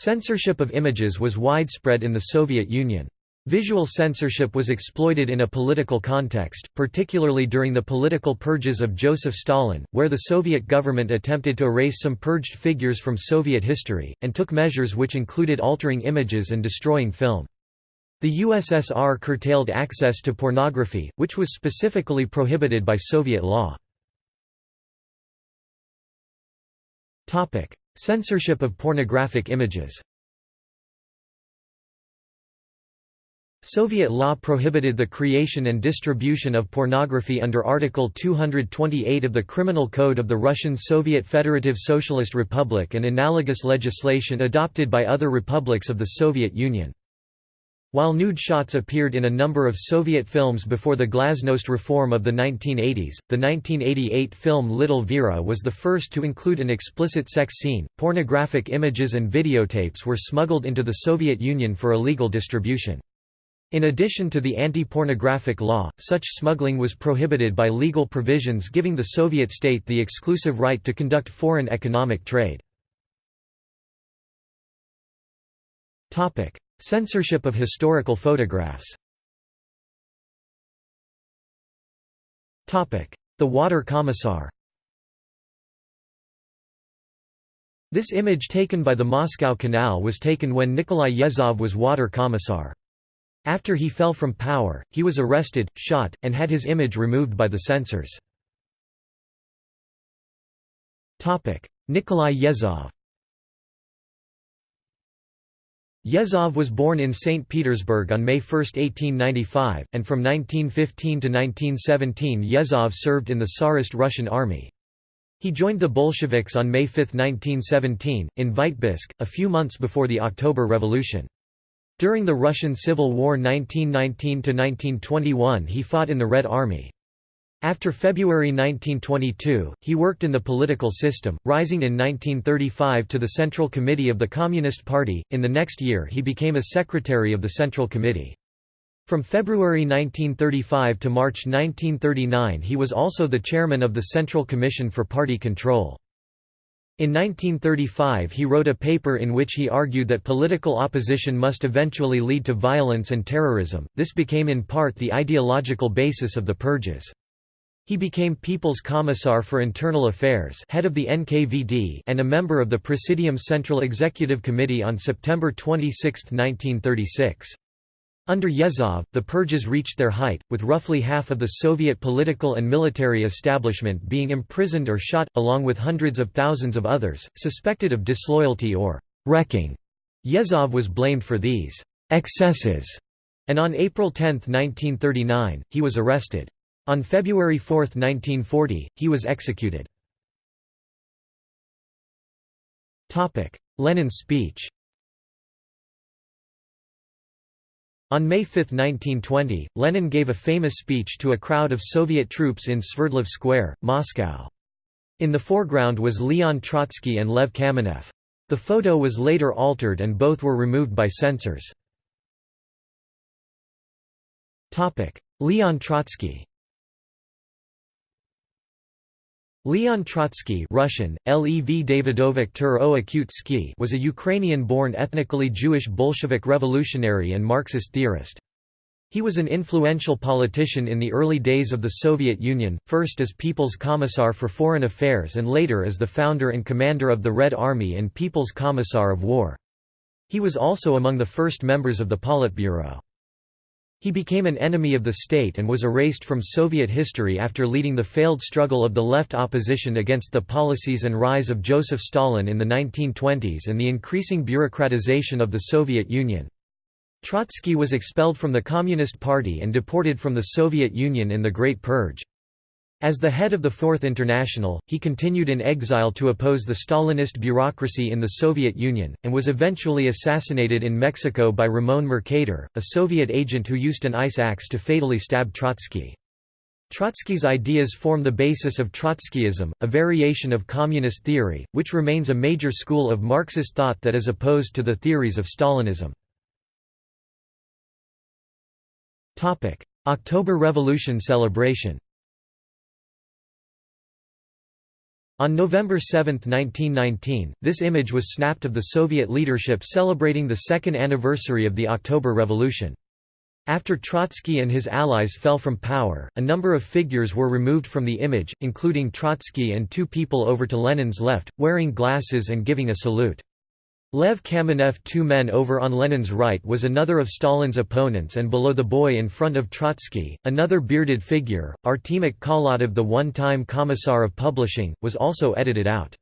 Censorship of images was widespread in the Soviet Union. Visual censorship was exploited in a political context, particularly during the political purges of Joseph Stalin, where the Soviet government attempted to erase some purged figures from Soviet history, and took measures which included altering images and destroying film. The USSR curtailed access to pornography, which was specifically prohibited by Soviet law. Censorship of pornographic images Soviet law prohibited the creation and distribution of pornography under Article 228 of the Criminal Code of the Russian Soviet Federative Socialist Republic and analogous legislation adopted by other republics of the Soviet Union. While nude shots appeared in a number of Soviet films before the glasnost reform of the 1980s, the 1988 film Little Vera was the first to include an explicit sex scene. Pornographic images and videotapes were smuggled into the Soviet Union for illegal distribution. In addition to the anti-pornographic law, such smuggling was prohibited by legal provisions giving the Soviet state the exclusive right to conduct foreign economic trade. Censorship of historical photographs. The Water Commissar. This image taken by the Moscow Canal was taken when Nikolai Yezhov was water commissar. After he fell from power, he was arrested, shot, and had his image removed by the censors. Nikolai Yezhov Yezhov was born in St. Petersburg on May 1, 1895, and from 1915 to 1917 Yezhov served in the Tsarist Russian army. He joined the Bolsheviks on May 5, 1917, in Vitebsk, a few months before the October Revolution. During the Russian Civil War 1919–1921 he fought in the Red Army. After February 1922, he worked in the political system, rising in 1935 to the Central Committee of the Communist Party. In the next year, he became a secretary of the Central Committee. From February 1935 to March 1939, he was also the chairman of the Central Commission for Party Control. In 1935 he wrote a paper in which he argued that political opposition must eventually lead to violence and terrorism, this became in part the ideological basis of the purges. He became People's Commissar for Internal Affairs head of the NKVD and a member of the Presidium Central Executive Committee on September 26, 1936. Under Yezhov, the purges reached their height, with roughly half of the Soviet political and military establishment being imprisoned or shot, along with hundreds of thousands of others, suspected of disloyalty or wrecking. Yezhov was blamed for these excesses, and on April 10, 1939, he was arrested. On February 4, 1940, he was executed. Lenin's speech On May 5, 1920, Lenin gave a famous speech to a crowd of Soviet troops in Sverdlov Square, Moscow. In the foreground was Leon Trotsky and Lev Kamenev. The photo was later altered and both were removed by censors. Leon Trotsky Leon Trotsky Russian, Lev Davidovich was a Ukrainian-born ethnically Jewish Bolshevik revolutionary and Marxist theorist. He was an influential politician in the early days of the Soviet Union, first as People's Commissar for Foreign Affairs and later as the founder and commander of the Red Army and People's Commissar of War. He was also among the first members of the Politburo. He became an enemy of the state and was erased from Soviet history after leading the failed struggle of the left opposition against the policies and rise of Joseph Stalin in the 1920s and the increasing bureaucratization of the Soviet Union. Trotsky was expelled from the Communist Party and deported from the Soviet Union in the Great Purge. As the head of the Fourth International, he continued in exile to oppose the Stalinist bureaucracy in the Soviet Union, and was eventually assassinated in Mexico by Ramon Mercader, a Soviet agent who used an ice axe to fatally stab Trotsky. Trotsky's ideas form the basis of Trotskyism, a variation of communist theory, which remains a major school of Marxist thought that is opposed to the theories of Stalinism. October Revolution celebration On November 7, 1919, this image was snapped of the Soviet leadership celebrating the second anniversary of the October Revolution. After Trotsky and his allies fell from power, a number of figures were removed from the image, including Trotsky and two people over to Lenin's left, wearing glasses and giving a salute. Lev Kamenev two men over on Lenin's right was another of Stalin's opponents and below the boy in front of Trotsky, another bearded figure, Artemik Khalatov the one-time Commissar of Publishing, was also edited out.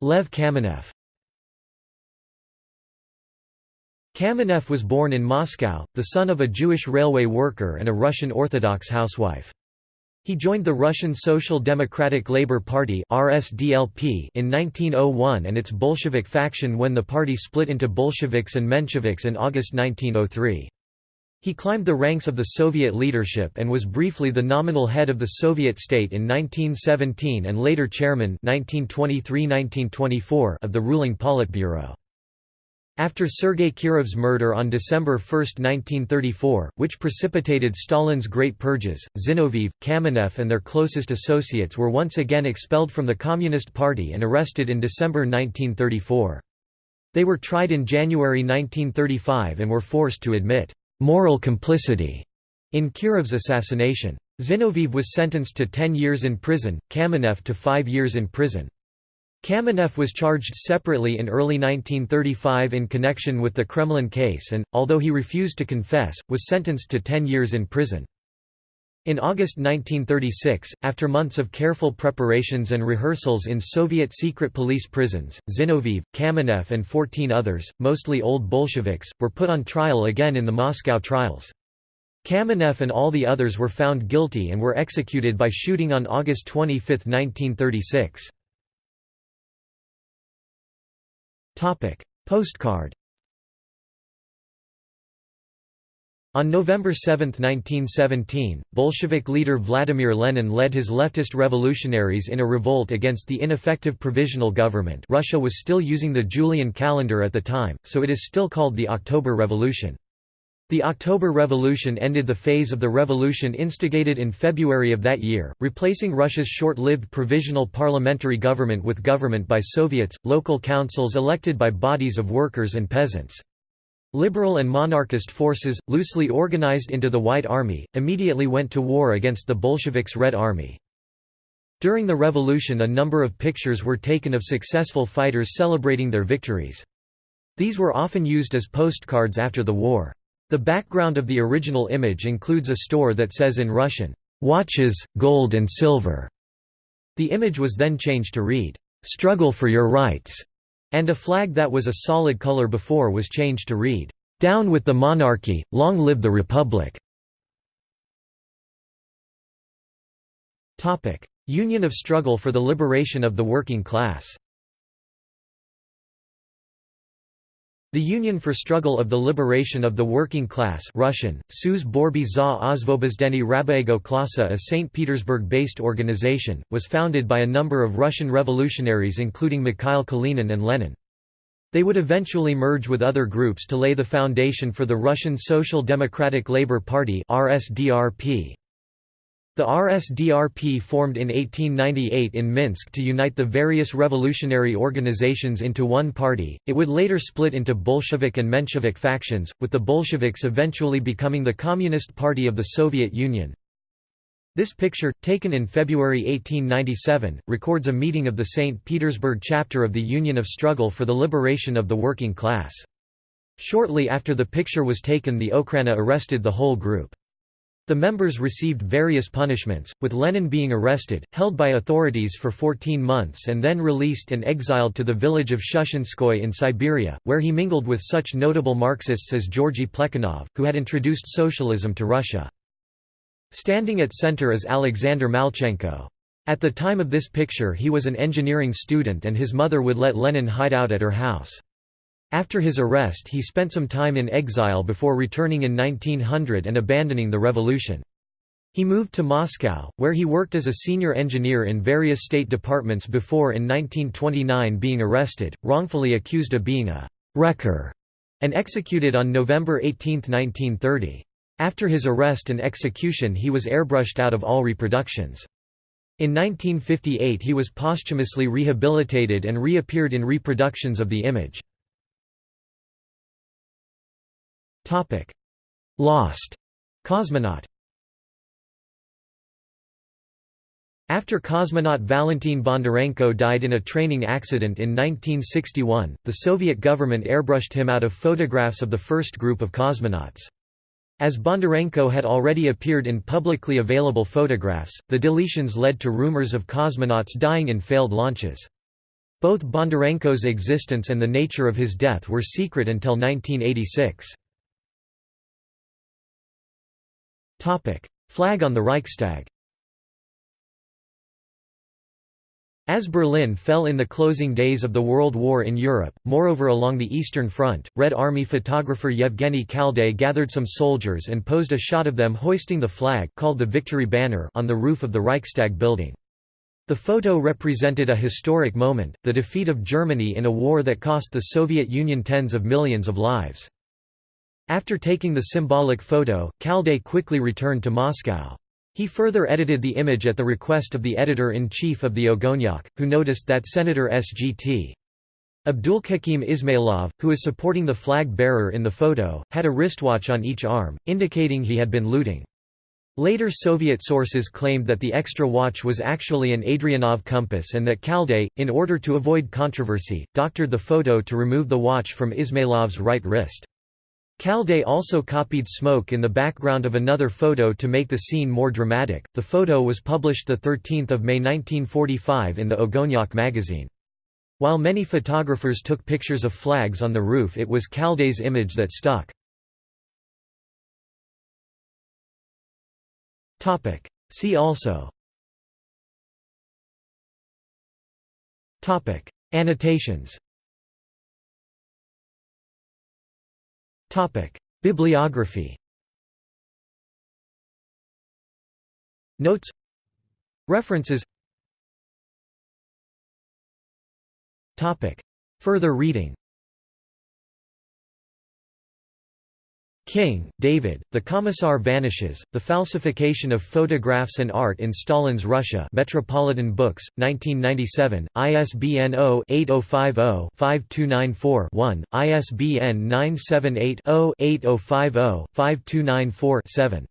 Lev Kamenev Kamenev was born in Moscow, the son of a Jewish railway worker and a Russian Orthodox housewife. He joined the Russian Social Democratic Labour Party (RSDLP) in 1901 and its Bolshevik faction when the party split into Bolsheviks and Mensheviks in August 1903. He climbed the ranks of the Soviet leadership and was briefly the nominal head of the Soviet state in 1917 and later chairman 1923–1924 of the ruling Politburo. After Sergei Kirov's murder on December 1, 1934, which precipitated Stalin's Great Purges, Zinoviev, Kamenev and their closest associates were once again expelled from the Communist Party and arrested in December 1934. They were tried in January 1935 and were forced to admit «moral complicity» in Kirov's assassination. Zinoviev was sentenced to 10 years in prison, Kamenev to 5 years in prison. Kamenev was charged separately in early 1935 in connection with the Kremlin case and, although he refused to confess, was sentenced to 10 years in prison. In August 1936, after months of careful preparations and rehearsals in Soviet secret police prisons, Zinoviev, Kamenev and 14 others, mostly old Bolsheviks, were put on trial again in the Moscow trials. Kamenev and all the others were found guilty and were executed by shooting on August 25, 1936. Topic: Postcard. On November 7, 1917, Bolshevik leader Vladimir Lenin led his leftist revolutionaries in a revolt against the ineffective provisional government Russia was still using the Julian calendar at the time, so it is still called the October Revolution. The October Revolution ended the phase of the revolution instigated in February of that year, replacing Russia's short-lived provisional parliamentary government with government by Soviets, local councils elected by bodies of workers and peasants. Liberal and monarchist forces, loosely organized into the White Army, immediately went to war against the Bolsheviks' Red Army. During the revolution a number of pictures were taken of successful fighters celebrating their victories. These were often used as postcards after the war. The background of the original image includes a store that says in Russian, "'Watches, Gold and Silver'". The image was then changed to read, "'Struggle for your rights' and a flag that was a solid color before was changed to read, "'Down with the monarchy, long live the republic' Union of Struggle for the Liberation of the Working Class The Union for Struggle of the Liberation of the Working Class Russian, Suz Borby za Osvobozdeny Rabaego Klasa a St. Petersburg-based organization, was founded by a number of Russian revolutionaries including Mikhail Kalinin and Lenin. They would eventually merge with other groups to lay the foundation for the Russian Social Democratic Labour Party RSDRP. The RSDRP formed in 1898 in Minsk to unite the various revolutionary organizations into one party. It would later split into Bolshevik and Menshevik factions, with the Bolsheviks eventually becoming the Communist Party of the Soviet Union. This picture, taken in February 1897, records a meeting of the St. Petersburg chapter of the Union of Struggle for the Liberation of the Working Class. Shortly after the picture was taken the Okhrana arrested the whole group. The members received various punishments, with Lenin being arrested, held by authorities for 14 months and then released and exiled to the village of Shushenskoye in Siberia, where he mingled with such notable Marxists as Georgy Plekhanov, who had introduced socialism to Russia. Standing at center is Alexander Malchenko. At the time of this picture he was an engineering student and his mother would let Lenin hide out at her house. After his arrest he spent some time in exile before returning in 1900 and abandoning the revolution. He moved to Moscow, where he worked as a senior engineer in various state departments before in 1929 being arrested, wrongfully accused of being a «wrecker» and executed on November 18, 1930. After his arrest and execution he was airbrushed out of all reproductions. In 1958 he was posthumously rehabilitated and reappeared in reproductions of the image. Lost cosmonaut After cosmonaut Valentin Bondarenko died in a training accident in 1961, the Soviet government airbrushed him out of photographs of the first group of cosmonauts. As Bondarenko had already appeared in publicly available photographs, the deletions led to rumors of cosmonauts dying in failed launches. Both Bondarenko's existence and the nature of his death were secret until 1986. Flag on the Reichstag As Berlin fell in the closing days of the World War in Europe, moreover along the Eastern Front, Red Army photographer Yevgeny Khaldei gathered some soldiers and posed a shot of them hoisting the flag called the Victory Banner on the roof of the Reichstag building. The photo represented a historic moment, the defeat of Germany in a war that cost the Soviet Union tens of millions of lives. After taking the symbolic photo, Khaldei quickly returned to Moscow. He further edited the image at the request of the editor-in-chief of the Ogonyok, who noticed that Senator S.G.T. Abdulhakim Ismailov, who is supporting the flag bearer in the photo, had a wristwatch on each arm, indicating he had been looting. Later Soviet sources claimed that the extra watch was actually an Adrianov compass and that Khaldei, in order to avoid controversy, doctored the photo to remove the watch from Ismailov's right wrist. Khaldei also copied smoke in the background of another photo to make the scene more dramatic. The photo was published 13 May 1945 in the Ogonyok magazine. While many photographers took pictures of flags on the roof it was Khaldei's image that stuck. See also Annotations Bibliography. Notes. References. Further reading King, David, The Commissar Vanishes, The Falsification of Photographs and Art in Stalin's Russia Metropolitan Books, 1997, ISBN 0-8050-5294-1, ISBN 978 0 8050 5294 7